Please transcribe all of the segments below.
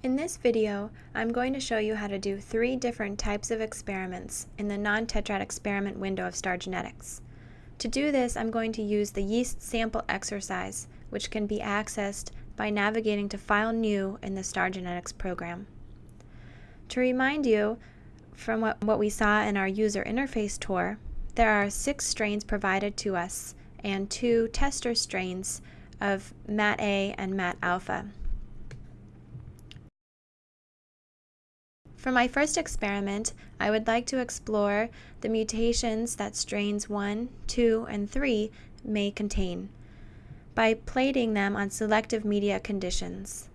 In this video, I'm going to show you how to do three different types of experiments in the non-tetrad experiment window of STAR Genetics. To do this, I'm going to use the yeast sample exercise, which can be accessed by navigating to File New in the STAR Genetics program. To remind you, from what, what we saw in our user interface tour, there are six strains provided to us and two tester strains of MAT-A and MAT-alpha. For my first experiment, I would like to explore the mutations that strains 1, 2, and 3 may contain by plating them on selective media conditions.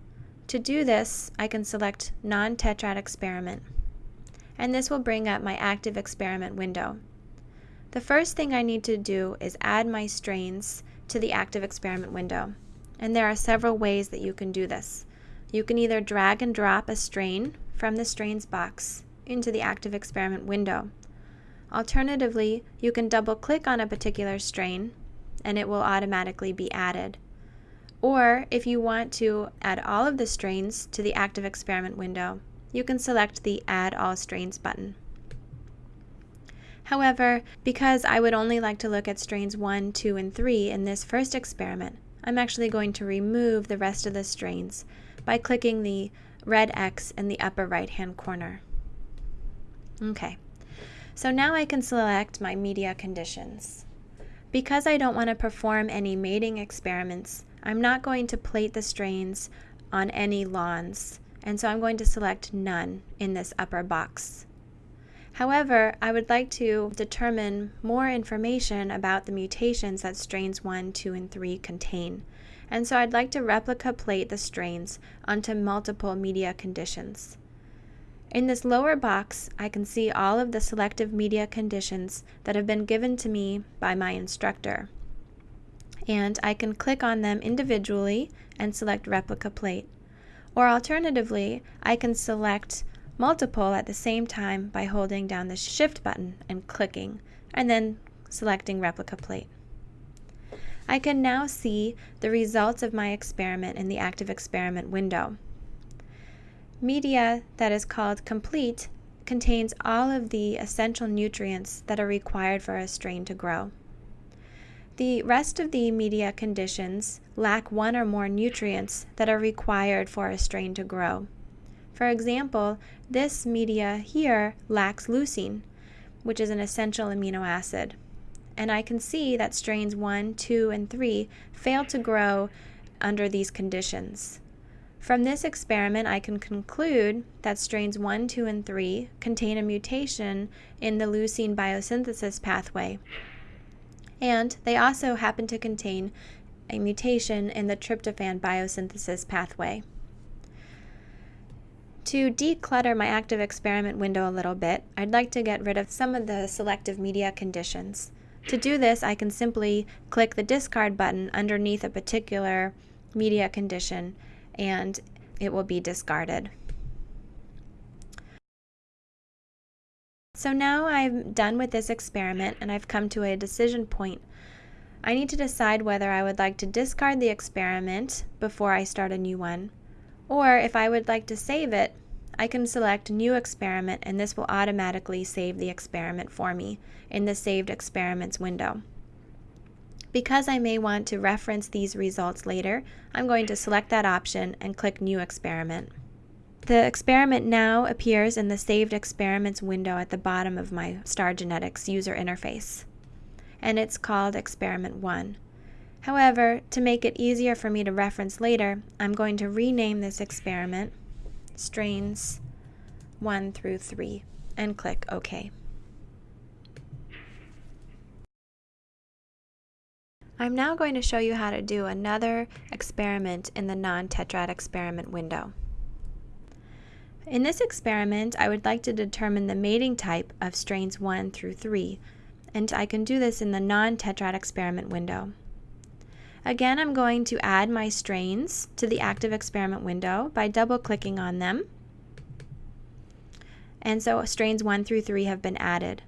To do this, I can select Non-Tetrad Experiment, and this will bring up my active experiment window. The first thing I need to do is add my strains to the active experiment window, and there are several ways that you can do this. You can either drag and drop a strain from the strains box into the active experiment window. Alternatively, you can double click on a particular strain and it will automatically be added. Or if you want to add all of the strains to the active experiment window, you can select the Add All Strains button. However, because I would only like to look at strains 1, 2, and 3 in this first experiment, I'm actually going to remove the rest of the strains by clicking the red X in the upper right hand corner. Okay, so now I can select my media conditions. Because I don't want to perform any mating experiments, I'm not going to plate the strains on any lawns, and so I'm going to select none in this upper box. However, I would like to determine more information about the mutations that strains 1, 2, and 3 contain and so I'd like to replica plate the strains onto multiple media conditions. In this lower box, I can see all of the selective media conditions that have been given to me by my instructor. And I can click on them individually and select replica plate. Or alternatively, I can select multiple at the same time by holding down the shift button and clicking, and then selecting replica plate. I can now see the results of my experiment in the active experiment window. Media that is called complete contains all of the essential nutrients that are required for a strain to grow. The rest of the media conditions lack one or more nutrients that are required for a strain to grow. For example, this media here lacks leucine, which is an essential amino acid and I can see that strains 1, 2, and 3 failed to grow under these conditions. From this experiment, I can conclude that strains 1, 2, and 3 contain a mutation in the leucine biosynthesis pathway, and they also happen to contain a mutation in the tryptophan biosynthesis pathway. To declutter my active experiment window a little bit, I'd like to get rid of some of the selective media conditions. To do this, I can simply click the discard button underneath a particular media condition and it will be discarded. So now I'm done with this experiment and I've come to a decision point. I need to decide whether I would like to discard the experiment before I start a new one, or if I would like to save it I can select New Experiment and this will automatically save the experiment for me in the Saved Experiments window. Because I may want to reference these results later, I'm going to select that option and click New Experiment. The experiment now appears in the Saved Experiments window at the bottom of my STAR Genetics user interface, and it's called Experiment 1. However, to make it easier for me to reference later, I'm going to rename this experiment strains 1 through 3 and click OK. I'm now going to show you how to do another experiment in the non-tetrad experiment window. In this experiment, I would like to determine the mating type of strains 1 through 3, and I can do this in the non-tetrad experiment window. Again, I'm going to add my strains to the active experiment window by double clicking on them. And so strains 1 through 3 have been added.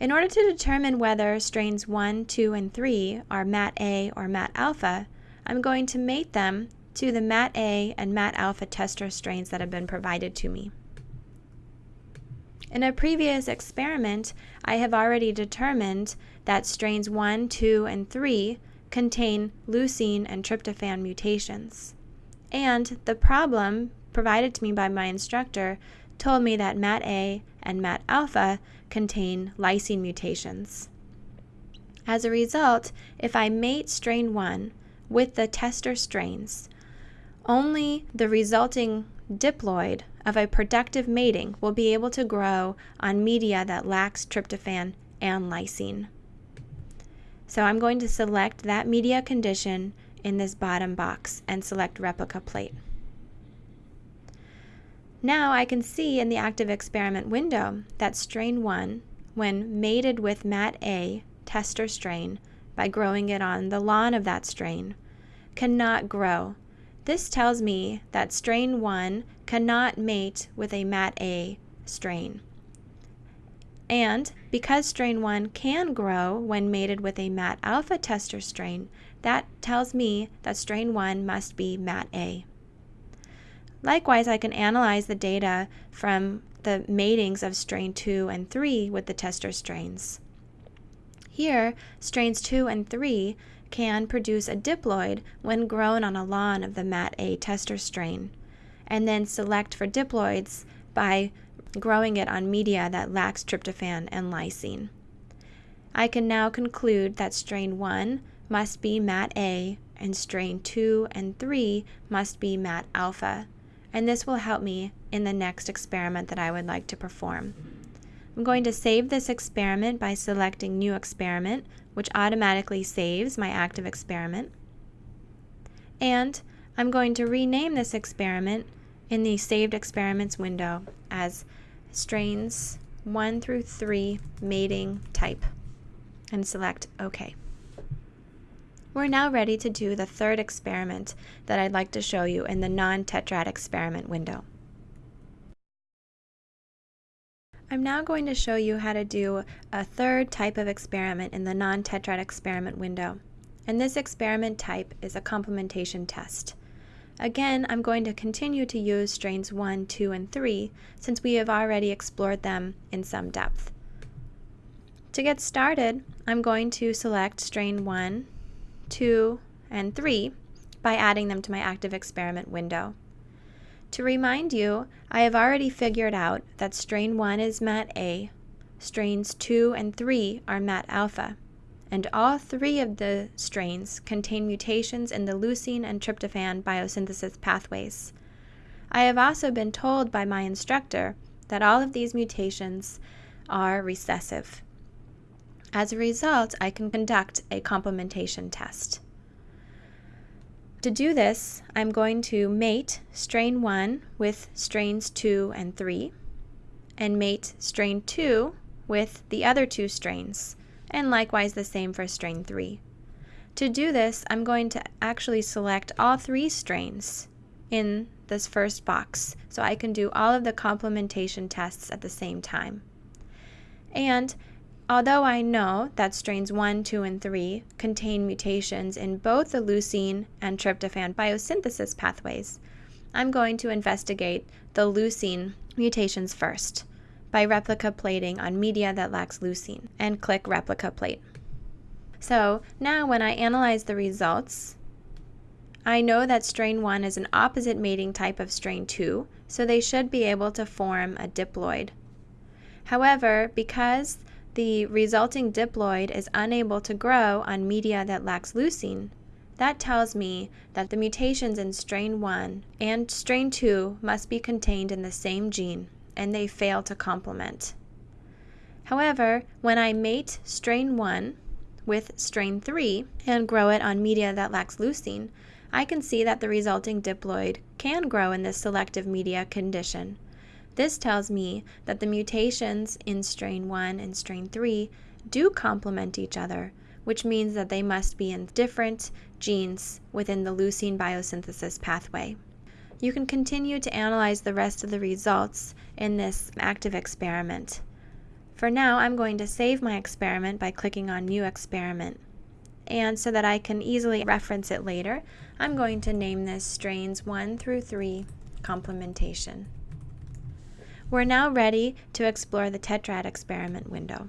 In order to determine whether strains 1, 2, and 3 are MAT-A or MAT-alpha, I'm going to mate them to the MAT-A and MAT-alpha tester strains that have been provided to me. In a previous experiment, I have already determined that strains 1, 2, and 3 contain leucine and tryptophan mutations. And the problem provided to me by my instructor told me that MAT-A and MAT-alpha contain lysine mutations. As a result, if I mate strain 1 with the tester strains, only the resulting diploid of a productive mating will be able to grow on media that lacks tryptophan and lysine. So I'm going to select that media condition in this bottom box and select replica plate. Now I can see in the active experiment window that strain 1, when mated with MAT-A tester strain by growing it on the lawn of that strain, cannot grow. This tells me that strain 1 cannot mate with a MAT-A strain. And because strain 1 can grow when mated with a MAT alpha tester strain, that tells me that strain 1 must be MAT-A. Likewise, I can analyze the data from the matings of strain 2 and 3 with the tester strains. Here, strains 2 and 3 can produce a diploid when grown on a lawn of the MAT-A tester strain, and then select for diploids by growing it on media that lacks tryptophan and lysine. I can now conclude that strain 1 must be MAT-A and strain 2 and 3 must be MAT-alpha and this will help me in the next experiment that I would like to perform. I'm going to save this experiment by selecting New Experiment, which automatically saves my active experiment. And I'm going to rename this experiment in the Saved Experiments window as Strains 1 through 3 Mating Type and select OK. We're now ready to do the third experiment that I'd like to show you in the non-tetrad experiment window. I'm now going to show you how to do a third type of experiment in the non-tetrad experiment window. And this experiment type is a complementation test. Again, I'm going to continue to use strains 1, 2, and 3 since we have already explored them in some depth. To get started, I'm going to select strain 1, 2, and 3 by adding them to my active experiment window. To remind you, I have already figured out that strain 1 is MAT-A, strains 2 and 3 are MAT-alpha, and all three of the strains contain mutations in the leucine and tryptophan biosynthesis pathways. I have also been told by my instructor that all of these mutations are recessive. As a result, I can conduct a complementation test. To do this, I'm going to mate strain 1 with strains 2 and 3, and mate strain 2 with the other two strains, and likewise the same for strain 3. To do this, I'm going to actually select all three strains in this first box, so I can do all of the complementation tests at the same time. And Although I know that strains 1, 2, and 3 contain mutations in both the leucine and tryptophan biosynthesis pathways, I'm going to investigate the leucine mutations first by replica plating on media that lacks leucine and click replica plate. So now when I analyze the results, I know that strain 1 is an opposite mating type of strain 2, so they should be able to form a diploid. However, because the resulting diploid is unable to grow on media that lacks leucine, that tells me that the mutations in strain 1 and strain 2 must be contained in the same gene, and they fail to complement. However, when I mate strain 1 with strain 3 and grow it on media that lacks leucine, I can see that the resulting diploid can grow in this selective media condition, this tells me that the mutations in strain 1 and strain 3 do complement each other, which means that they must be in different genes within the leucine biosynthesis pathway. You can continue to analyze the rest of the results in this active experiment. For now, I'm going to save my experiment by clicking on New Experiment. and so that I can easily reference it later, I'm going to name this strains 1 through 3 complementation. We're now ready to explore the tetrad experiment window.